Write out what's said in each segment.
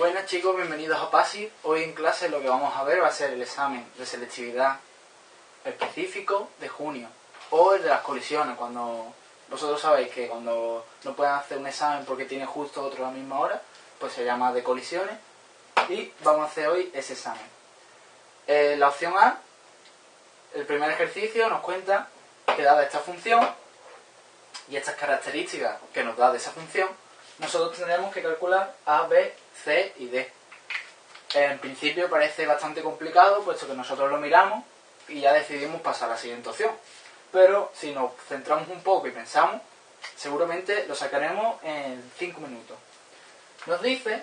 Buenas chicos, bienvenidos a PASI. Hoy en clase lo que vamos a ver va a ser el examen de selectividad específico de junio o el de las colisiones, cuando vosotros sabéis que cuando no pueden hacer un examen porque tiene justo otro a la misma hora, pues se llama de colisiones y vamos a hacer hoy ese examen. Eh, la opción A, el primer ejercicio nos cuenta que dada esta función y estas características que nos da de esa función, nosotros tendremos que calcular A, B, C y D. En principio parece bastante complicado, puesto que nosotros lo miramos y ya decidimos pasar a la siguiente opción. Pero si nos centramos un poco y pensamos, seguramente lo sacaremos en 5 minutos. Nos dice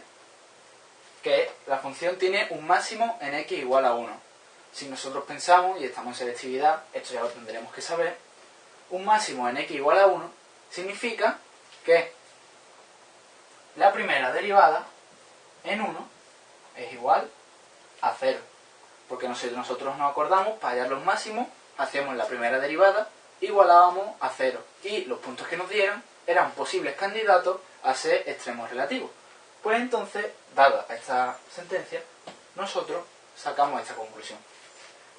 que la función tiene un máximo en x igual a 1. Si nosotros pensamos, y estamos en selectividad, esto ya lo tendremos que saber, un máximo en x igual a 1 significa que la primera derivada en 1 es igual a 0. Porque nosotros nos acordamos, para hallar los máximos, hacíamos la primera derivada, igualábamos a 0. Y los puntos que nos dieran eran posibles candidatos a ser extremos relativos. Pues entonces, dada esta sentencia, nosotros sacamos esta conclusión.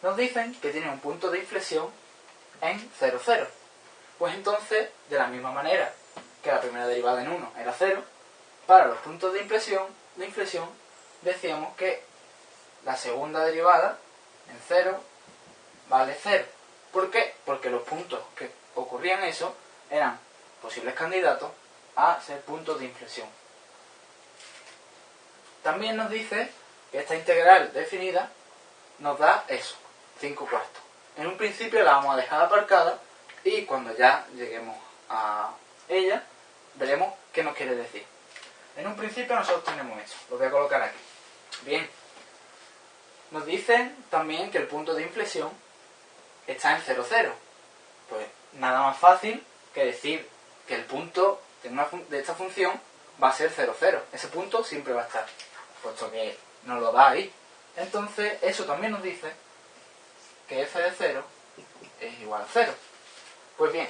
Nos dicen que tiene un punto de inflexión en 0, 0. Pues entonces, de la misma manera que la primera derivada en 1 era 0, para los puntos de inflexión, de inflexión decíamos que la segunda derivada en 0 vale 0. ¿Por qué? Porque los puntos que ocurrían eso eran posibles candidatos a ser puntos de inflexión. También nos dice que esta integral definida nos da eso, 5 cuartos. En un principio la vamos a dejar aparcada y cuando ya lleguemos a ella veremos qué nos quiere decir. En un principio nosotros tenemos eso, lo voy a colocar aquí. Bien, nos dicen también que el punto de inflexión está en 0, 0. Pues nada más fácil que decir que el punto de, de esta función va a ser 0, 0. Ese punto siempre va a estar, puesto que nos lo da ahí. Entonces, eso también nos dice que f de 0 es igual a 0. Pues bien,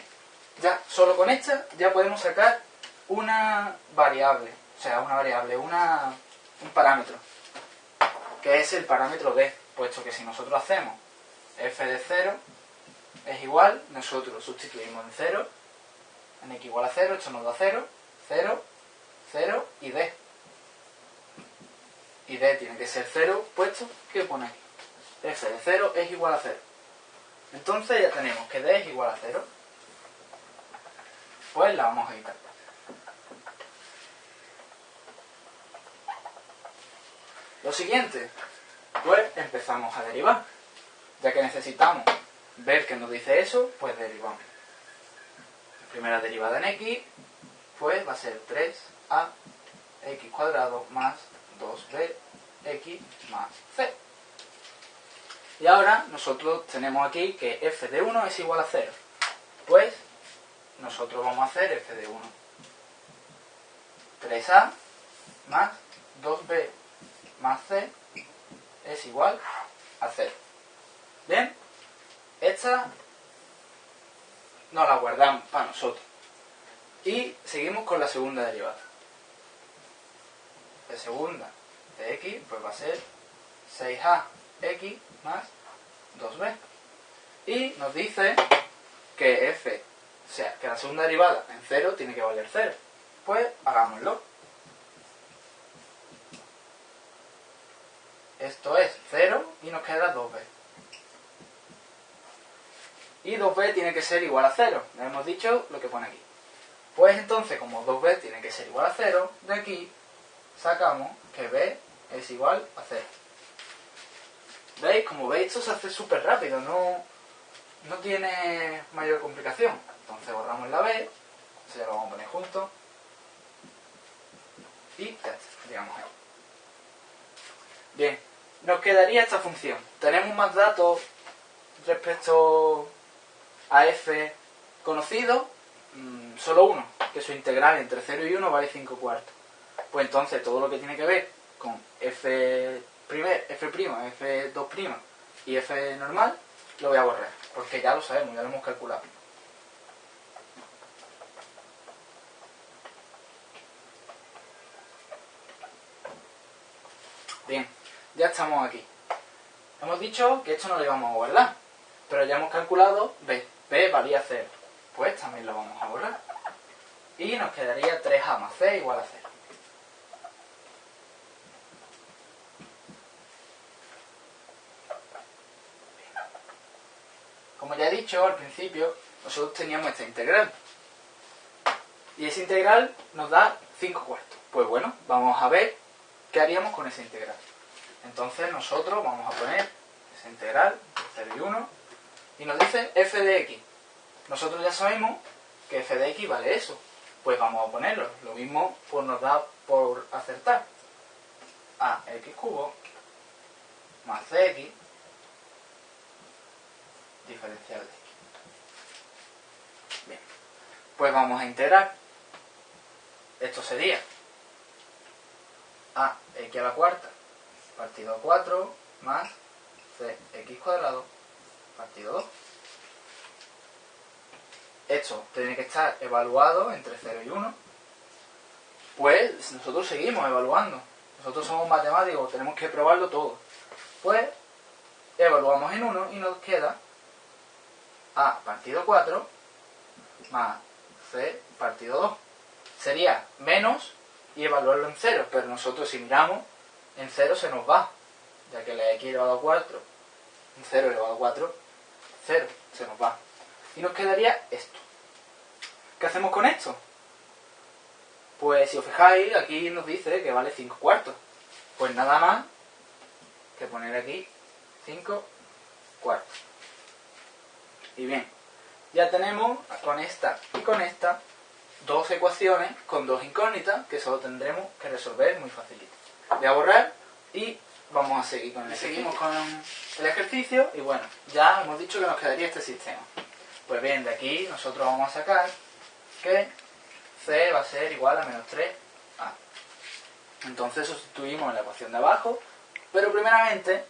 ya solo con esta ya podemos sacar una variable, o sea, una variable, una, un parámetro, que es el parámetro d, puesto que si nosotros hacemos f de 0 es igual, nosotros sustituimos en 0, en x igual a 0, esto nos da 0, 0, 0 y d. Y d tiene que ser 0, puesto que pone aquí. f de 0 es igual a 0. Entonces ya tenemos que d es igual a 0 pues la vamos a quitar. Lo siguiente, pues empezamos a derivar. Ya que necesitamos ver qué nos dice eso, pues derivamos. La primera derivada en x, pues va a ser 3a x cuadrado más 2b x más c. Y ahora nosotros tenemos aquí que f de 1 es igual a 0. Pues nosotros vamos a hacer f de 1. 3a más 2b más c es igual a 0. Bien, esta nos la guardamos para nosotros. Y seguimos con la segunda derivada. La segunda de x pues va a ser 6a x más 2b. Y nos dice que f o sea, que la segunda derivada en 0 tiene que valer 0. Pues hagámoslo. Esto es 0 y nos queda 2b. Y 2b tiene que ser igual a 0. Ya hemos dicho lo que pone aquí. Pues entonces, como 2b tiene que ser igual a 0, de aquí sacamos que b es igual a 0. ¿Veis? Como veis, esto se hace súper rápido, no, no tiene mayor complicación. Entonces borramos la B, ya lo vamos a poner junto. Y ya está, digamos ahí. Bien, nos quedaría esta función. Tenemos más datos respecto a f conocido, mm, solo uno, que su integral entre 0 y 1 vale 5 cuartos. Pues entonces todo lo que tiene que ver con f f', f2' y f normal, lo voy a borrar, porque ya lo sabemos, ya lo hemos calculado. Bien, ya estamos aquí. Hemos dicho que esto no lo íbamos a guardar, pero ya hemos calculado b. b valía 0. Pues también lo vamos a borrar. Y nos quedaría 3a más c igual a 0. Como ya he dicho al principio, nosotros teníamos esta integral. Y esa integral nos da 5 cuartos. Pues bueno, vamos a ver qué haríamos con esa integral. Entonces nosotros vamos a poner esa integral, 0 y 1, y nos dice f de x. Nosotros ya sabemos que f de x vale eso. Pues vamos a ponerlo. Lo mismo pues nos da por acertar. a x cubo más cx diferencial de x. Bien. Pues vamos a integrar. Esto sería a x a la cuarta partido 4 más cx cuadrado partido 2. Esto tiene que estar evaluado entre 0 y 1. Pues nosotros seguimos evaluando. Nosotros somos matemáticos, tenemos que probarlo todo. Pues evaluamos en 1 y nos queda a partido 4 más c partido 2. Sería menos y evaluarlo en 0, pero nosotros si miramos en 0 se nos va, ya que la x elevado a 4, en 0 elevado a 4, 0 se nos va. Y nos quedaría esto. ¿Qué hacemos con esto? Pues si os fijáis, aquí nos dice que vale 5 cuartos. Pues nada más que poner aquí 5 cuartos. Y bien, ya tenemos con esta y con esta dos ecuaciones con dos incógnitas que solo tendremos que resolver muy facilito. Voy a borrar y vamos a seguir con el ejercicio. Seguimos con el ejercicio y bueno, ya hemos dicho que nos quedaría este sistema. Pues bien, de aquí nosotros vamos a sacar que c va a ser igual a menos 3a. Entonces sustituimos en la ecuación de abajo, pero primeramente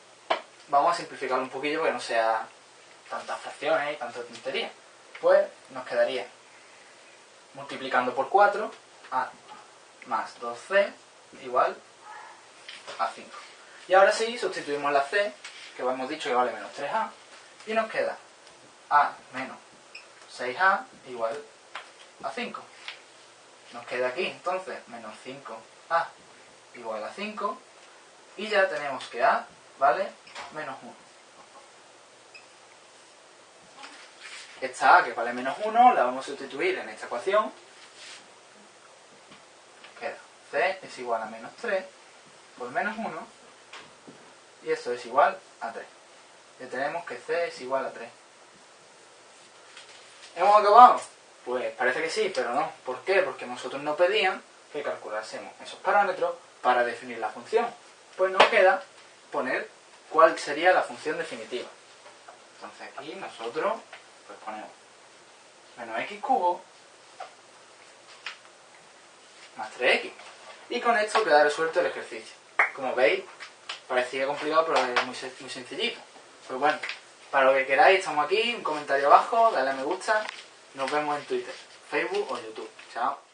vamos a simplificarlo un poquillo para que no sea tantas fracciones y tanta tontería. Pues nos quedaría multiplicando por 4 a más 2c igual a 5. Y ahora sí, sustituimos la c, que hemos dicho que vale menos 3a, y nos queda a menos 6a igual a 5. Nos queda aquí entonces menos 5a igual a 5, y ya tenemos que a vale menos 1. Esta a que vale menos 1 la vamos a sustituir en esta ecuación. Queda c es igual a menos 3 por menos 1 y esto es igual a 3. Ya tenemos que c es igual a 3. ¿Hemos acabado? Pues parece que sí, pero no. ¿Por qué? Porque nosotros nos pedían que calculásemos esos parámetros para definir la función. Pues nos queda poner cuál sería la función definitiva. Entonces aquí nosotros pues ponemos menos x cubo más 3x. Y con esto queda resuelto el ejercicio. Como veis, parecía complicado, pero es muy, sencillito. Pues bueno, para lo que queráis, estamos aquí, un comentario abajo, dale a me gusta, nos vemos en Twitter, Facebook o YouTube. Chao.